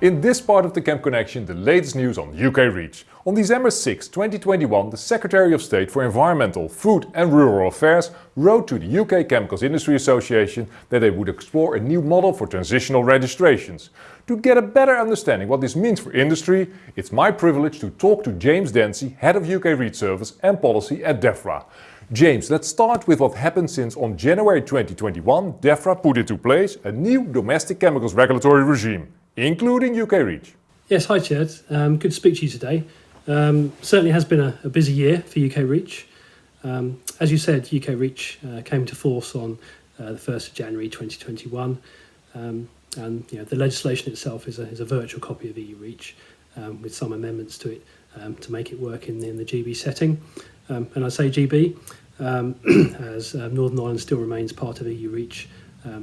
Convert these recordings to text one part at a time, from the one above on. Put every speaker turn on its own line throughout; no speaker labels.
In this part of the Chem Connection, the latest news on UK REACH. On December 6, 2021, the Secretary of State for Environmental, Food and Rural Affairs wrote to the UK Chemicals Industry Association that they would explore a new model for transitional registrations. To get a better understanding what this means for industry, it's my privilege to talk to James Dancy, Head of UK REACH Service and Policy at DEFRA. James, let's start with what happened since on January 2021 DEFRA put into place a new domestic chemicals regulatory regime including UK REACH.
Yes, hi Chad. Um, good to speak to you today. Um, certainly has been a, a, busy year for UK REACH. Um, as you said, UK REACH uh, came to force on uh, the 1st of January 2021. Um, and you know, the legislation itself is a, is a virtual copy of EU REACH um, with some amendments to it um, to make it work in the, in the GB setting. and I say GB as uh, Northern Ireland still remains part of EU REACH,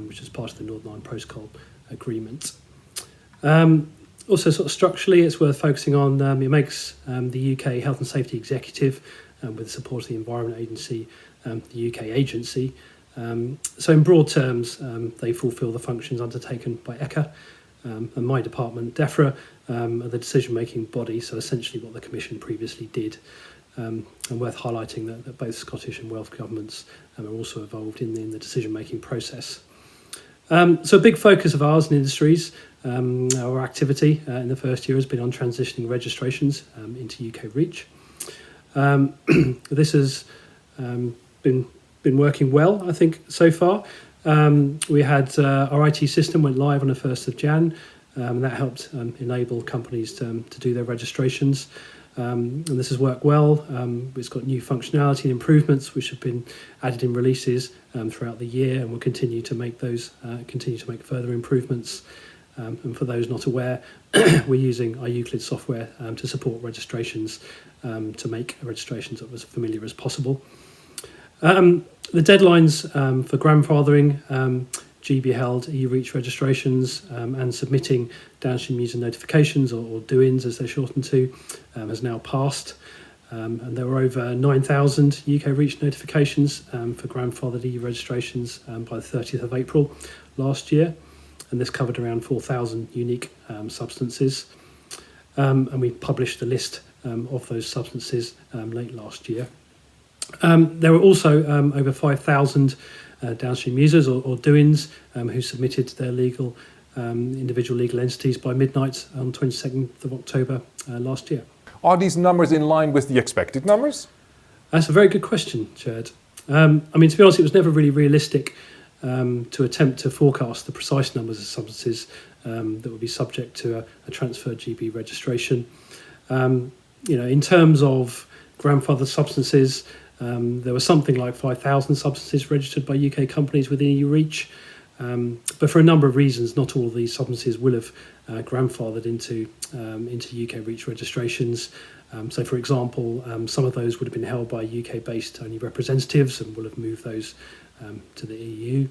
which is part of the Northern Ireland Protocol Agreement. Um, also, sort of structurally, it's worth focusing on. Um, it makes um, the UK Health and Safety Executive, um, with the support of the Environment Agency, um, the UK agency. Um, so, in broad terms, they fulfil the functions undertaken by ECHA. And my department, DEFRA, are the decision-making body. So, essentially, what the Commission previously did. Um, and worth highlighting that, that both Scottish and Welsh governments um, are also involved in the, in the decision-making process. Um, so a big focus of ours in industries, um, our activity uh, in the first year has been on transitioning registrations um, into UK REACH. Um, this has um, been been working well, I think, so far. Um, we had uh, our IT system went live on the 1st of Jan, and that helped enable companies to, to do their registrations. Um, and this has worked well. Um, it's got new functionality and improvements which have been added in releases um, throughout the year and we'll continue to make those, uh, continue to make further improvements. Um, and for those not aware, we're using our IUCLID software um, to support registrations um, to make registrations as familiar as possible. the deadlines for grandfathering GB held EU REACH registrations um, and submitting downstream user notifications or, or DUINs as they're shortened to um, has now passed. Um, and there were over 9,000 UK REACH notifications um, for grandfathered EU registrations um, by the 30th of April last year. And this covered around 4,000 unique um, substances. and we published a list of those substances late last year. there were also over 5,000 uh, downstream users or, or DUINs um, who submitted their legal um, individual legal entities by midnight on 22nd of October uh, last year.
Are these numbers in line with the expected numbers?
That's a very good question, Chad. Um, I mean, to be honest, it was never really realistic um, to attempt to forecast the precise numbers of substances um, that would be subject to a, a transferred GB registration. Um, you know, in terms of grandfathered substances, um, there were something like 5,000 substances registered by UK companies within EU REACH, um, but for a number of reasons, not all of these substances will have uh, grandfathered into um, into UK REACH registrations. Um, so, for example, um, some of those would have been held by UK-based only representatives and will have moved those um, to the EU.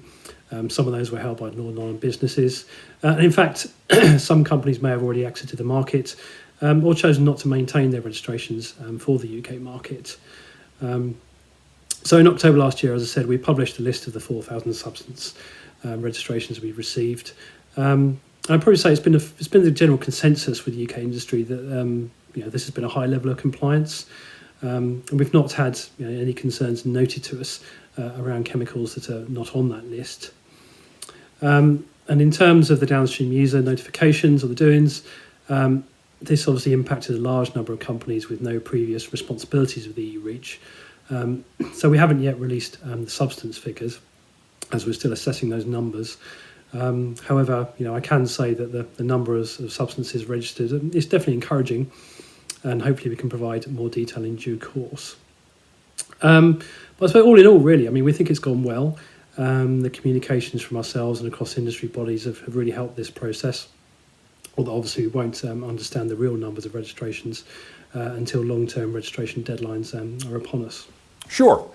some of those were held by Northern Ireland businesses. Uh, and in fact, some companies may have already exited the market or chosen not to maintain their registrations for the UK market. Um, so in October last year, as I said, we published a list of the 4,000 substance um, registrations we've received. Um, I'd probably say it's been a, it's been the general consensus with the UK industry that um, you know this has been a high level of compliance, um, and we've not had you know, any concerns noted to us uh, around chemicals that are not on that list. Um, and in terms of the downstream user notifications or the DUINs, um, this obviously impacted a large number of companies with no previous responsibilities with the EU REACH. Um, so we haven't yet released um, the substance figures as we're still assessing those numbers. Um, however, you know, I can say that the, the number of, of substances registered is definitely encouraging and hopefully we can provide more detail in due course. Um, but I suppose all in all, really, I mean, we think it's gone well. Um, the communications from ourselves and across industry bodies have, have really helped this process although obviously we won't um, understand the real numbers of registrations uh, until long-term registration deadlines um, are upon us.
Sure.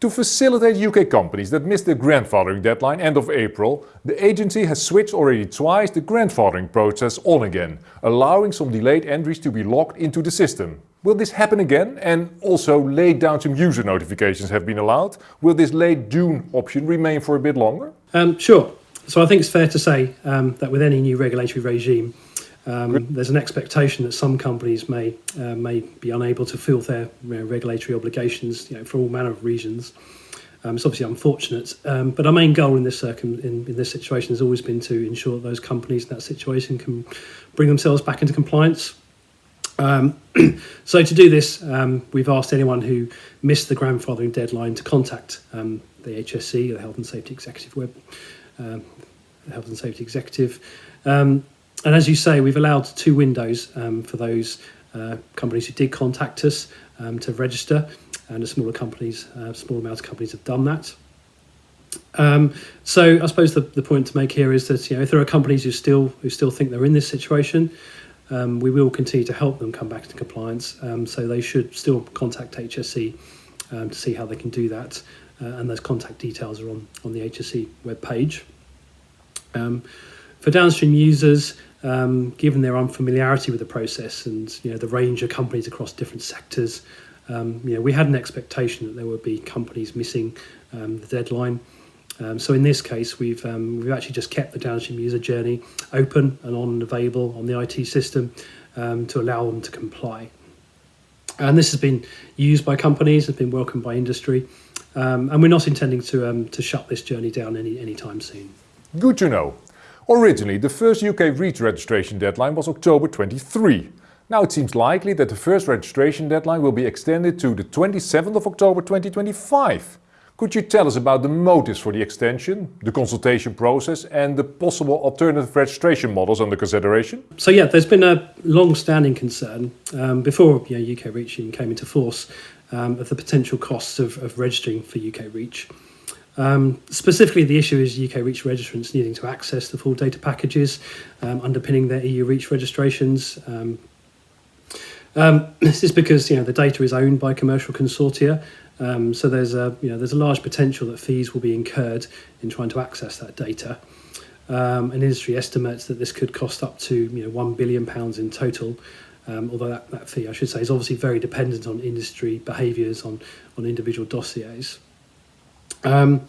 To facilitate UK companies that missed the grandfathering deadline end of April, the agency has switched already twice the grandfathering process on again, allowing some delayed entries to be logged into the system. Will this happen again? And also late downstream user notifications have been allowed. Will this late DUIN option remain for a bit longer?
Um, sure. So I think it's fair to say um, that with any new regulatory regime, Um, there's an expectation that some companies may uh, may be unable to fulfil their you know, regulatory obligations you know, for all manner of reasons. Um, it's obviously unfortunate, um, but our main goal in this circum in, in, this situation has always been to ensure that those companies in that situation can bring themselves back into compliance. Um, so to do this, um, we've asked anyone who missed the grandfathering deadline to contact um, the HSE, the Health and Safety Executive Web, um, the Health and Safety Executive. And as you say, we've allowed two windows for those uh, companies who did contact us to register and the smaller companies, uh, small amount of companies have done that. Um, so I suppose the, the point to make here is that you know if there are companies who still who still think they're in this situation, um, we will continue to help them come back into compliance. Um, so they should still contact HSE um, to see how they can do that, uh, and those contact details are on on the HSE web page. For downstream users, um, given their unfamiliarity with the process and you know the range of companies across different sectors, um, you know, we had an expectation that there would be companies missing um, the deadline. Um, so in this case, we've um, we've actually just kept the downstream user journey open and on and available on the IT system um, to allow them to comply. And this has been used by companies, has been welcomed by industry, and we're not intending to to shut this journey down any anytime soon.
Good to know. Originally, the first UK REACH registration deadline was October 23. Now it seems likely that the first registration deadline will be extended to the 27th of October 2025. Could you tell us about the motives for the extension, the consultation process and the possible alternative registration models under consideration?
So yeah, there's been a long-standing concern um, before you know, UK REACH came into force um, of the potential costs of, of registering for UK REACH. Um, specifically, the issue is UK REACH registrants needing to access the full data packages um, underpinning their EU REACH registrations, um, um, this is because you know the data is owned by commercial consortia, um, so there's a you know there's a large potential that fees will be incurred in trying to access that data. Um, and industry estimates that this could cost up to you know one billion pounds in total. Um, although that, that fee, I should say, is obviously very dependent on industry behaviours on on individual dossiers. Um,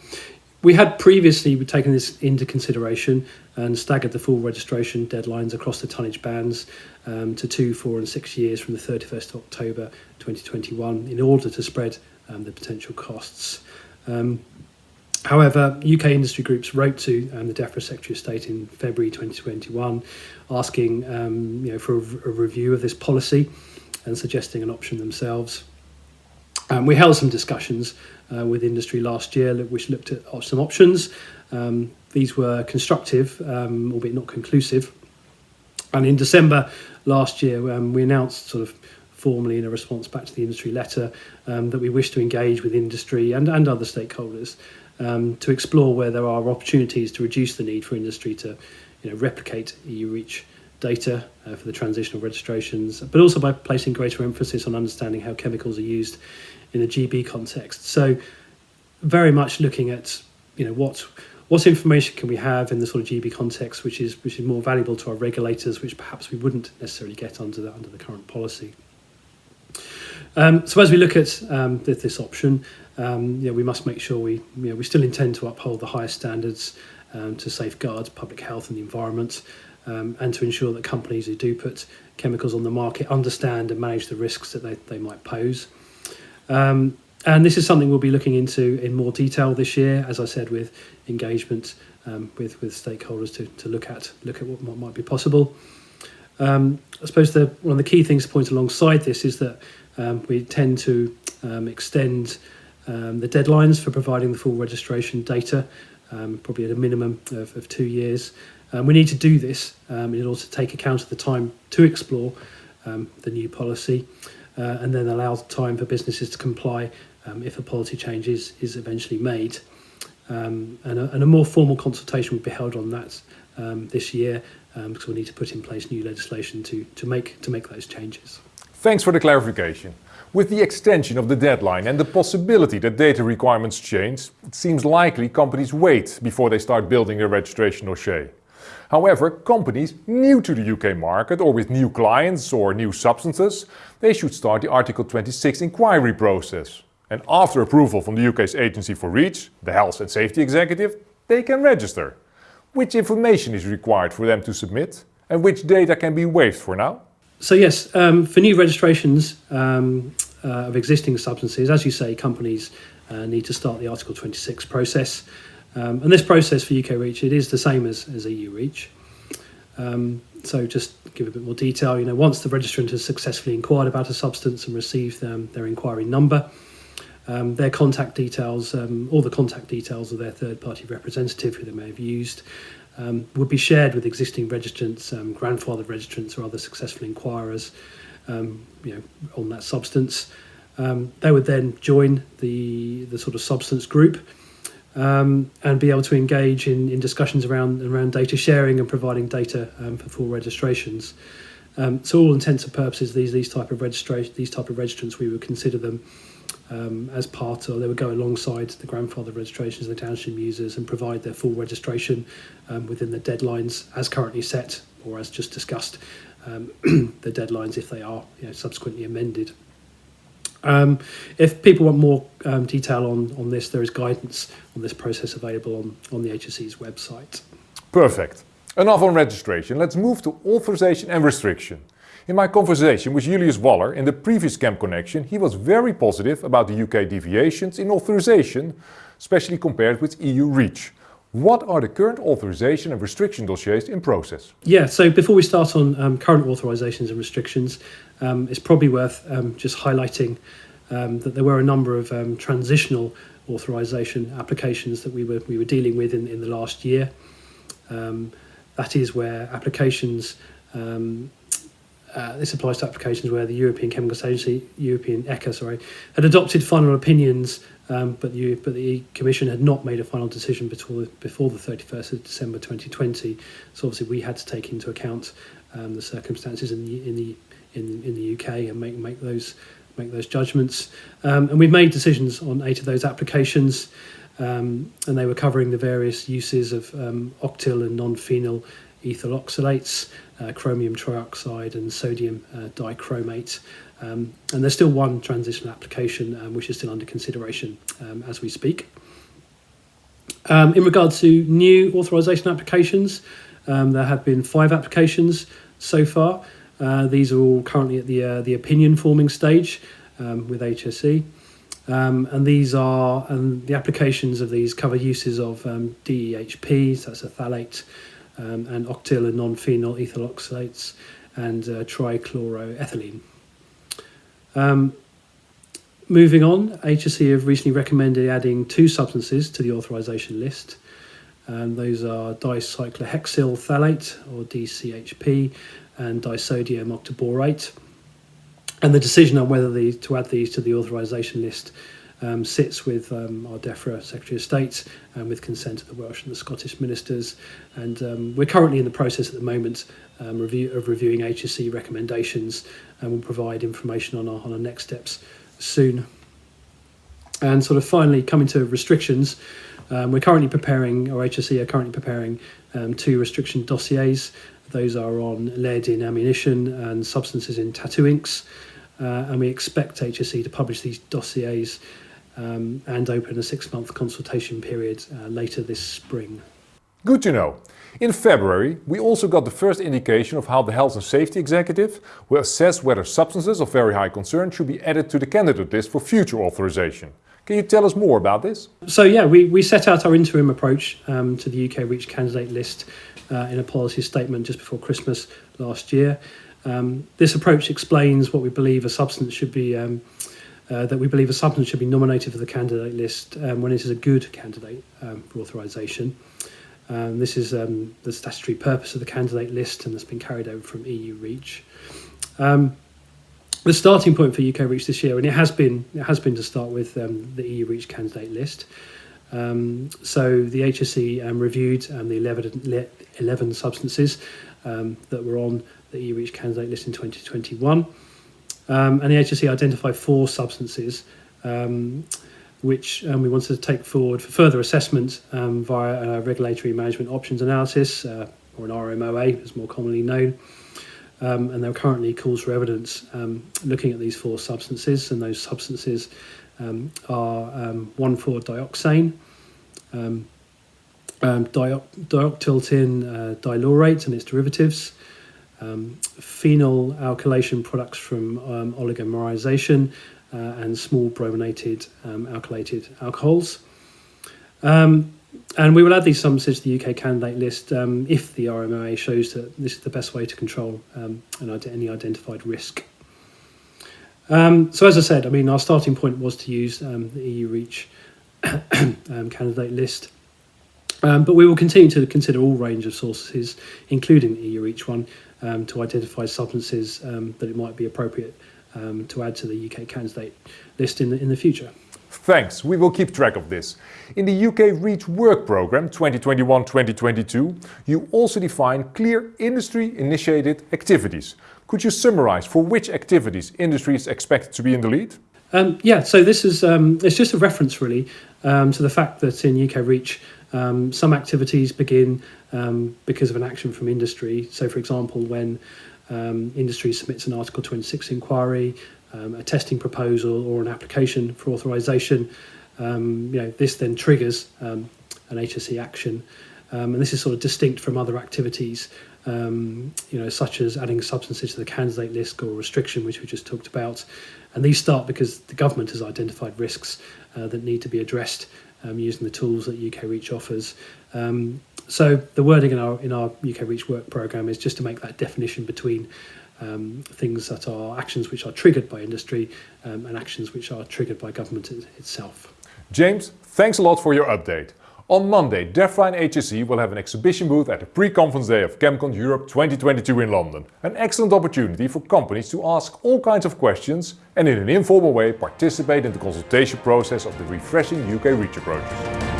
we had previously taken this into consideration and staggered the full registration deadlines across the tonnage bands um, to two, four, and six years from the 31st of October 2021 in order to spread um, the potential costs. Um, however, UK industry groups wrote to um, the DEFRA Secretary of State in February 2021 asking um, you know, for a, a review of this policy and suggesting an option themselves. Um, we held some discussions uh, with industry last year, which looked at some options. Um, these were constructive, um, albeit not conclusive. And in December last year, um, we announced sort of formally in a response back to the industry letter um, that we wish to engage with industry and, and other stakeholders um, to explore where there are opportunities to reduce the need for industry to you know, replicate EU REACH data uh, for the transitional registrations, but also by placing greater emphasis on understanding how chemicals are used in a GB context. So very much looking at you know what what information can we have in the sort of GB context which is which is more valuable to our regulators, which perhaps we wouldn't necessarily get under the under the current policy. Um, so as we look at um, this, this option, um, we must make sure we you know, we still intend to uphold the highest standards um, to safeguard public health and the environment, um, and to ensure that companies who do put chemicals on the market understand and manage the risks that they, they might pose. Um, and this is something we'll be looking into in more detail this year, as I said, with engagement um, with with stakeholders to, to look at look at what, what might be possible. Um, I suppose the one of the key things to point alongside this is that um, we tend to um, extend um, the deadlines for providing the full registration data, um, probably at a minimum of, of two years. we need to do this in order to take account of the time to explore the new policy and then allow time for businesses to comply um, if a policy change is, is eventually made. Um, and, a, and, a, more formal consultation will be held on that um, this year um, because we need to put in place new legislation to, to, make, to make those changes.
Thanks for the clarification. With the extension of the deadline and the possibility that data requirements change, it seems likely companies wait before they start building their registration or dossier. However, companies new to the UK market or with new clients or new substances, they should start the Article 26 inquiry process. And after approval from the UK's Agency for REACH, the Health and Safety Executive, they can register. Which information is required for them to submit? And which data can be waived for now?
So yes, um, for new registrations um, uh, of existing substances, as you say, companies uh, need to start the Article 26 process. Um, and this process for UK REACH, it is the same as, as EU REACH. Um, so just give a bit more detail, you know, once the registrant has successfully inquired about a substance and received um, their inquiry number, um, their contact details, um, all the contact details of their third party representative who they may have used, um, would be shared with existing registrants, um, grandfathered registrants, or other successful inquirers you know, on that substance. They would then join the, the sort of substance group um, and be able to engage in, in discussions around around data sharing and providing data um, for full registrations. Um, so all intents and purposes, these these type of registration these type of registrants we would consider them um, as part or they would go alongside the grandfather registrations of the downstream users and provide their full registration um, within the deadlines as currently set or as just discussed um, the deadlines if they are you know, subsequently amended. Um, if people want more um, detail on, on this, there is guidance on this process available on, on the HSE's website.
Perfect. Enough on registration. Let's move to authorization and restriction. In my conversation with Julius Waller in the previous Chem Connection, he was very positive about the UK deviations in authorization, especially compared with EU REACH. What are the current authorization and restriction dossiers in process?
Yeah, so before we start on um, current authorizations and restrictions, um, it's probably worth um, just highlighting um, that there were a number of um, transitional authorization applications that we were we were dealing with in, in the last year. That is where applications uh, this applies to applications where the European Chemicals Agency, European ECHA, sorry, had adopted final opinions, um, but, the, but the Commission had not made a final decision before, before the 31st of December 2020. So obviously we had to take into account um, the circumstances in the in the in, in the UK and make make those make those judgments. Um, and we've made decisions on eight of those applications, um, and they were covering the various uses of um, octyl and non-phenyl ethyl oxalates, uh, chromium trioxide and sodium uh, dichromate. Um, and there's still one transitional application um, which is still under consideration um, as we speak. In regard to new authorization applications, there have been five applications so far. Uh, these are all currently at the, uh, the opinion forming stage um, with HSE. Um, and these are and the applications of these cover uses of um, DEHP, so that's a phthalate, um, and octyl and nonylphenol ethoxylates and uh, trichloroethylene. Um, moving on, HSE have recently recommended adding two substances to the authorization list. Um, those are dicyclohexyl phthalate or DCHP and disodium octaborate. And the decision on whether the, to add these to the authorisation list um, sits with um, our DEFRA Secretary of State and with consent of the Welsh and the Scottish ministers. And um, we're currently in the process at the moment um, review, of reviewing HSE recommendations and we'll provide information on our, on our next steps soon. And sort of finally coming to restrictions, um, we're currently preparing, or HSE are currently preparing um, two restriction dossiers. Those are on lead in ammunition and substances in tattoo inks. Uh, and we expect HSE to publish these dossiers um, and open a six-month consultation period uh, later this spring.
Good to know. In February, we also got the first indication of how the Health and Safety Executive will assess whether substances of very high concern should be added to the candidate list for future authorization. Can you tell us more about this?
So yeah, we, we set out our interim approach um, to the UK REACH candidate list uh, in a policy statement just before Christmas last year. Um, this approach explains what we believe a substance should be um, uh, that we believe a substance should be nominated for the candidate list um, when it is a good candidate um, for authorisation. Um, this is the statutory purpose of the candidate list and that's been carried over from EU REACH. Um, the starting point for UK REACH this year, and it has been it has been to start with um, the EU REACH candidate list. so the HSE reviewed the 11, 11 substances that were on the EU REACH candidate list in 2021. Um, and the HSE identified four substances um, which um, we wanted to take forward for further assessment um, via a regulatory management options analysis, uh, or an RMOA as more commonly known. Um, and there are currently calls for evidence um, looking at these four substances, and those substances um, are um, 1,4-dioxane, um, um, dioctyltin uh, dilaurate and its derivatives, um, phenol alkylation products from um, oligomerization uh, and small brominated um, alkylated alcohols. Um, and we will add these substances to the UK candidate list um, if the RMOA shows that this is the best way to control um, any identified risk. Um, so as I said, I mean, our starting point was to use um, the EU REACH um, candidate list. Um, but we will continue to consider all range of sources, including the EU REACH one, to identify substances that it might be appropriate to add to the UK candidate list in the, in the future.
Thanks, we will keep track of this. In the UK REACH work programme 2021-2022, you also define clear industry-initiated activities. Could you summarise for which activities industry is expected to be in the lead?
Um, yeah, so this is um, it's just a reference really um, to the fact that in UK REACH um, some activities begin um, because of an action from industry. So, for example, when um, industry submits an Article 26 inquiry, um, a testing proposal or an application for authorization, um, you know, this then triggers um, an HSE action. Um, and this is sort of distinct from other activities, um, you know, such as adding substances to the candidate list or restriction, which we just talked about. And these start because the government has identified risks uh, that need to be addressed um, using the tools that UK Reach offers. Um, so the wording in our in our UK Reach work program is just to make that definition between um, things that are actions which are triggered by industry um, and actions which are triggered by government itself.
James, thanks a lot for your update. On Monday, DEFRA and HSE will have an exhibition booth at the pre-conference day of ChemCon Europe 2022 in London. An excellent opportunity for companies to ask all kinds of questions and in an informal way participate in the consultation process of the refreshing UK REACH approaches.